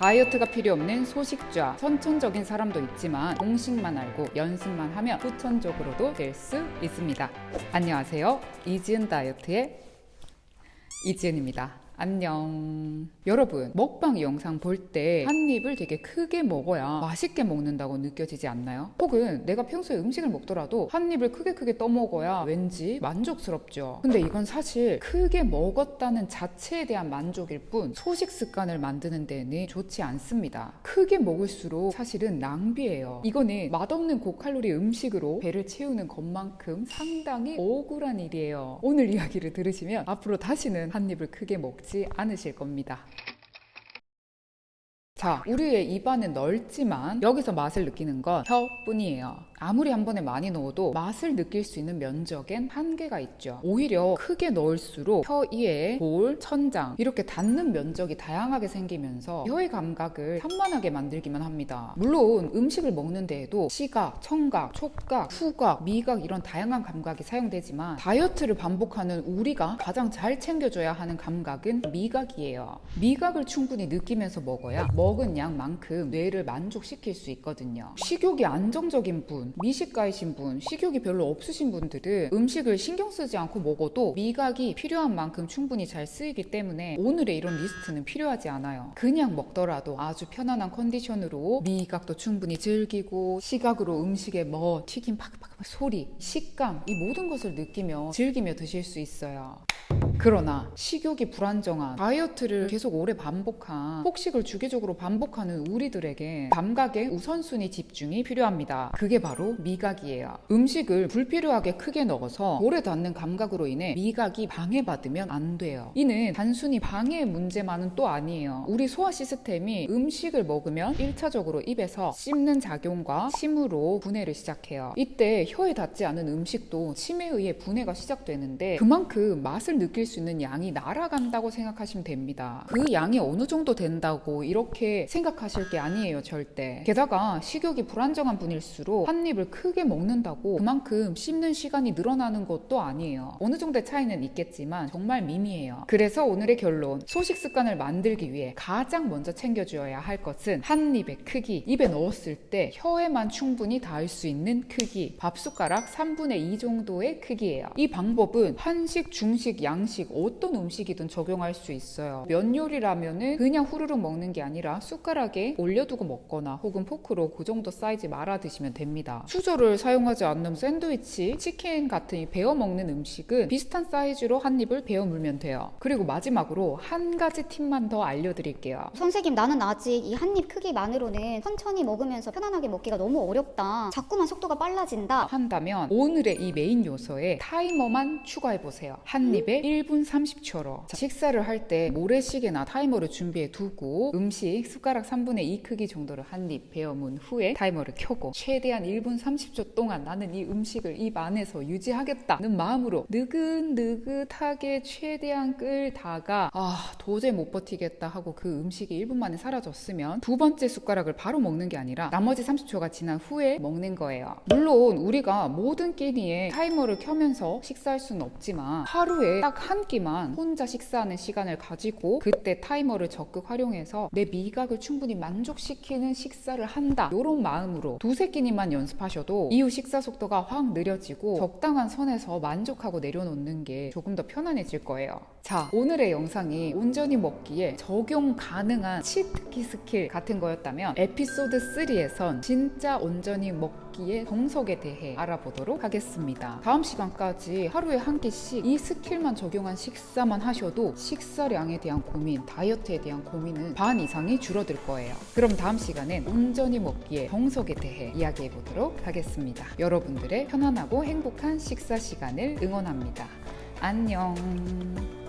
다이어트가 필요 없는 소식좌 선천적인 사람도 있지만 공식만 알고 연습만 하면 후천적으로도 될 수 있습니다. 안녕하세요. 이지은 다이어트의 이지은입니다 안녕. 여러분 먹방 영상 볼 때 한 입을 되게 크게 먹어야 맛있게 먹는다고 느껴지지 않나요? 혹은 내가 평소에 음식을 먹더라도 한 입을 크게 크게 떠먹어야 왠지 만족스럽죠. 근데 이건 사실 크게 먹었다는 자체에 대한 만족일 뿐 소식 습관을 만드는 데는 좋지 않습니다. 크게 먹을수록 사실은 낭비예요. 이거는 맛없는 고칼로리 음식으로 배를 채우는 것만큼 상당히 억울한 일이에요. 오늘 이야기를 들으시면 앞으로 다시는 한 입을 크게 먹지 먹지 않으실 겁니다. 자, 우리의 입안은 넓지만 여기서 맛을 느끼는 건 혀뿐이에요. 아무리 한 번에 많이 넣어도 맛을 느낄 수 있는 면적엔 한계가 있죠. 오히려 크게 넣을수록 혀 이에 볼, 천장 이렇게 닿는 면적이 다양하게 생기면서 혀의 감각을 산만하게 만들기만 합니다. 물론 음식을 먹는 데에도 시각, 청각, 촉각, 후각, 미각 이런 다양한 감각이 사용되지만 다이어트를 반복하는 우리가 가장 잘 챙겨줘야 하는 감각은 미각이에요. 미각을 충분히 느끼면서 먹어야 먹은 양만큼 뇌를 만족시킬 수 있거든요. 식욕이 안정적인 분, 미식가이신 분, 식욕이 별로 없으신 분들은 음식을 신경 쓰지 않고 먹어도 미각이 필요한 만큼 충분히 잘 쓰이기 때문에 오늘의 이런 리스트는 필요하지 않아요. 그냥 먹더라도 아주 편안한 컨디션으로 미각도 충분히 즐기고 시각으로 음식의 뭐 튀김 팍팍팍 소리, 식감 이 모든 것을 느끼며 즐기며 드실 수 있어요. 그러나 식욕이 불안정한 다이어트를 계속 오래 반복한 폭식을 주기적으로 반복하는 우리들에게 감각의 우선순위 집중이 필요합니다. 그게 바로 미각이에요. 음식을 불필요하게 크게 넣어서 오래 닿는 감각으로 인해 미각이 방해받으면 안 돼요. 이는 단순히 방해의 문제만은 또 아니에요. 우리 소화 시스템이 음식을 먹으면 1차적으로 입에서 씹는 작용과 침으로 분해를 시작해요. 이때 혀에 닿지 않은 음식도 침에 의해 분해가 시작되는데 그만큼 맛을 느낄 수 있는 양이 날아간다고 생각하시면 됩니다. 그 양이 어느 정도 된다고 이렇게 생각하실 게 아니에요, 절대. 게다가 식욕이 불안정한 분일수록 한 입을 크게 먹는다고 그만큼 씹는 시간이 늘어나는 것도 아니에요. 어느 정도의 차이는 있겠지만 정말 미미해요. 그래서 오늘의 결론, 소식 습관을 만들기 위해 가장 먼저 챙겨주어야 할 것은 한 입의 크기, 입에 넣었을 때 혀에만 충분히 닿을 수 있는 크기, 밥숟가락 3분의 2 정도의 크기예요. 이 방법은 한식, 중식, 양식 음식 어떤 음식이든 적용할 수 있어요. 면 요리라면은 그냥 후루룩 먹는 게 아니라 숟가락에 올려두고 먹거나 혹은 포크로 그 정도 사이즈 말아 드시면 됩니다. 수저를 사용하지 않는 샌드위치, 치킨 같은 베어 먹는 음식은 비슷한 사이즈로 한 입을 베어 물면 돼요. 그리고 마지막으로 한 가지 팁만 더 알려드릴게요. 선생님 나는 아직 이 한 입 크기만으로는 천천히 먹으면서 편안하게 먹기가 너무 어렵다. 자꾸만 속도가 빨라진다. 한다면 오늘의 이 메인 요소에 타이머만 추가해보세요. 한 입에 1분 1분 30초로. 식사를 할 때 모래시계나 타이머를 준비해 두고 음식 숟가락 3분의 2 크기 정도를 한 입 베어문 후에 타이머를 켜고 최대한 1분 30초 동안 나는 이 음식을 입 안에서 유지하겠다는 마음으로 느긋느긋하게 최대한 끌다가 아 도저히 못 버티겠다 하고 그 음식이 1분 만에 사라졌으면 두 번째 숟가락을 바로 먹는 게 아니라 나머지 30초가 지난 후에 먹는 거예요. 물론 우리가 모든 끼니에 타이머를 켜면서 식사할 수는 없지만 하루에 딱 한 한 끼만 혼자 식사하는 시간을 가지고 그때 타이머를 적극 활용해서 내 미각을 충분히 만족시키는 식사를 한다. 이런 마음으로 두세 끼니만 연습하셔도 이후 식사 속도가 확 느려지고 적당한 선에서 만족하고 내려놓는 게 조금 더 편안해질 거예요. 자 오늘의 영상이 온전히 먹기에 적용 가능한 cheat key 스킬 같은 거였다면 에피소드 3에선 진짜 온전히 먹기의 정석에 대해 알아보도록 하겠습니다. 다음 시간까지 하루에 한 끼씩 이 스킬만 적용 한 건강한 식사만 하셔도 식사량에 대한 고민, 다이어트에 대한 고민은 반 이상이 줄어들 거예요. 그럼 다음 시간엔 온전히 먹기에 정석에 대해 이야기해 보도록 하겠습니다. 여러분들의 편안하고 행복한 식사 시간을 응원합니다. 안녕.